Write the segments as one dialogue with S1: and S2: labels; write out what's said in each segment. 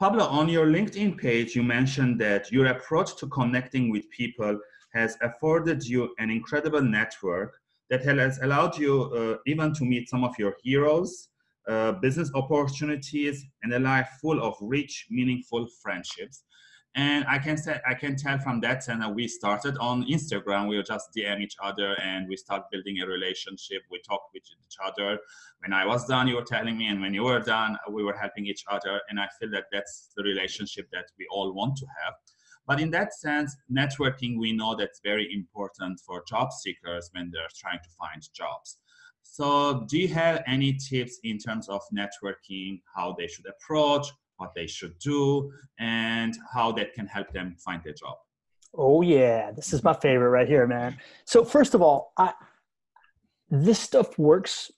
S1: Pablo, on your LinkedIn page, you mentioned that your approach to connecting with people has afforded you an incredible network that has allowed you uh, even to meet some of your heroes, uh, business opportunities, and a life full of rich, meaningful friendships. And I can say I can tell from that and we started on Instagram. We just DM each other and we start building a relationship. We talk with each other. When I was done, you were telling me, and when you were done, we were helping each other. And I feel that that's the relationship that we all want to have. But in that sense, networking, we know that's very important for job seekers when they're trying to find jobs. So do you have any tips in terms of networking, how they should approach, what they should do, and how that can help them find a job.
S2: Oh yeah, this is my favorite right here, man. So first of all, I this stuff works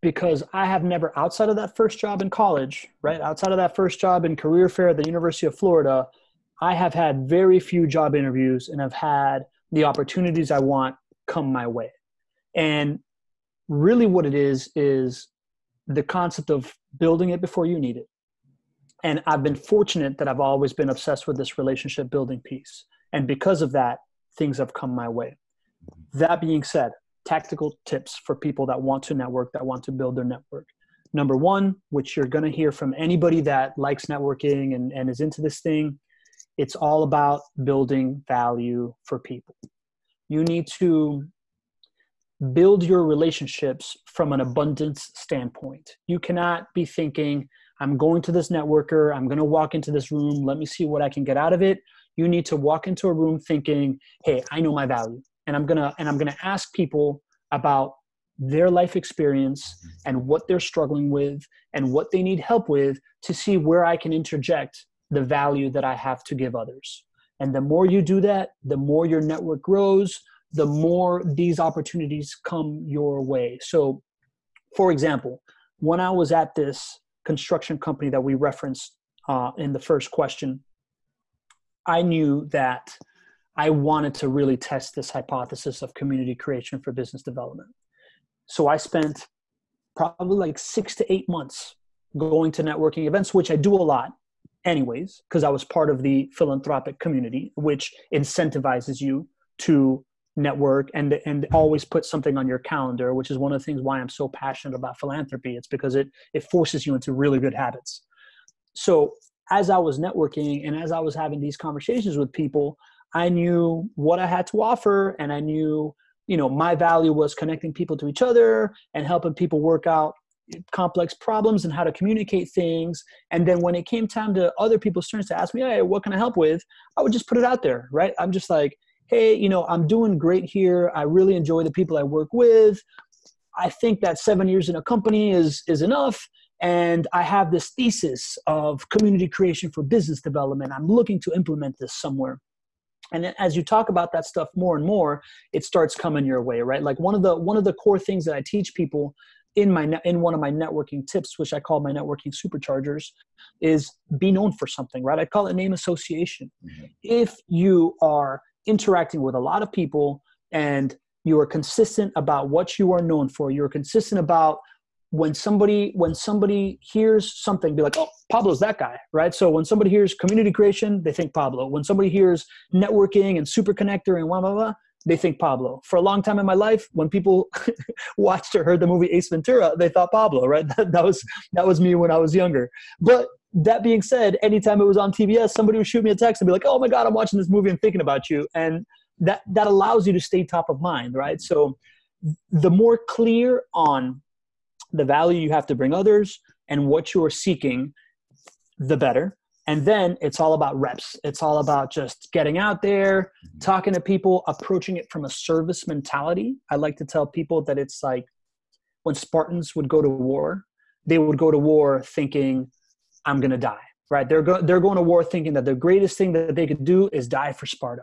S2: because I have never outside of that first job in college, right? Outside of that first job in career fair at the University of Florida, I have had very few job interviews and have had the opportunities I want come my way. And really what it is is the concept of building it before you need it and I've been fortunate that I've always been obsessed with this relationship building piece. And because of that, things have come my way. That being said, tactical tips for people that want to network, that want to build their network. Number one, which you're going to hear from anybody that likes networking and, and is into this thing, it's all about building value for people. You need to build your relationships from an abundance standpoint. You cannot be thinking, I'm going to this networker. I'm going to walk into this room. Let me see what I can get out of it. You need to walk into a room thinking, "Hey, I know my value." And I'm going to and I'm going to ask people about their life experience and what they're struggling with and what they need help with to see where I can interject the value that I have to give others. And the more you do that, the more your network grows, the more these opportunities come your way. So, for example, when I was at this construction company that we referenced uh, in the first question, I knew that I wanted to really test this hypothesis of community creation for business development. So I spent probably like six to eight months going to networking events, which I do a lot anyways, because I was part of the philanthropic community, which incentivizes you to network and and always put something on your calendar which is one of the things why i'm so passionate about philanthropy. It's because it it forces you into really good habits. So as i was networking and as i was having these conversations with people i knew what i had to offer and i knew you know my value was connecting people to each other and helping people work out complex problems and how to communicate things. And then when it came time to other people's turns to ask me hey what can i help with? I would just put it out there right? I'm just like hey, you know, I'm doing great here. I really enjoy the people I work with. I think that seven years in a company is is enough. And I have this thesis of community creation for business development. I'm looking to implement this somewhere. And as you talk about that stuff more and more, it starts coming your way, right? Like one of the one of the core things that I teach people in my in one of my networking tips, which I call my networking superchargers, is be known for something, right? I call it name association. Mm-hmm. If you are interacting with a lot of people and you are consistent about what you are known for. You're consistent about when somebody when somebody hears something be like oh pablo's that guy right? So when somebody hears community creation they think pablo. When somebody hears networking and super connector and blah blah blah they think pablo. For a long time in my life when people watched or heard the movie ace ventura they thought pablo right? That, that was that was me when i was younger. But that being said, anytime it was on TBS, somebody would shoot me a text and be like, "Oh my God, I'm watching this movie and thinking about you," and that that allows you to stay top of mind, right? So, the more clear on the value you have to bring others and what you're seeking, the better. And then it's all about reps. It's all about just getting out there, talking to people, approaching it from a service mentality. I like to tell people that it's like when Spartans would go to war, they would go to war thinking I'm going to die, right? They're, go- they're going to war thinking that the greatest thing that they could do is die for Sparta.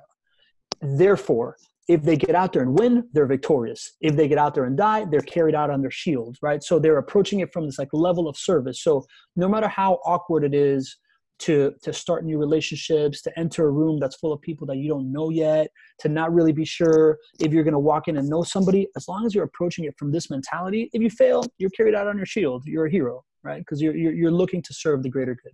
S2: Therefore, if they get out there and win, they're victorious. If they get out there and die, they're carried out on their shield, right? So they're approaching it from this like level of service. So no matter how awkward it is to to start new relationships, to enter a room that's full of people that you don't know yet, to not really be sure if you're going to walk in and know somebody, as long as you're approaching it from this mentality, if you fail, you're carried out on your shield. You're a hero right? Because you're, you're, you're looking to serve the greater good.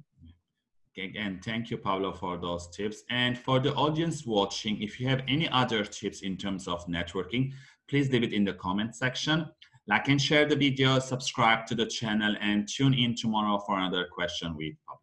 S1: Again, thank you, Pablo, for those tips. And for the audience watching, if you have any other tips in terms of networking, please leave it in the comment section. Like and share the video, subscribe to the channel, and tune in tomorrow for another question with Pablo.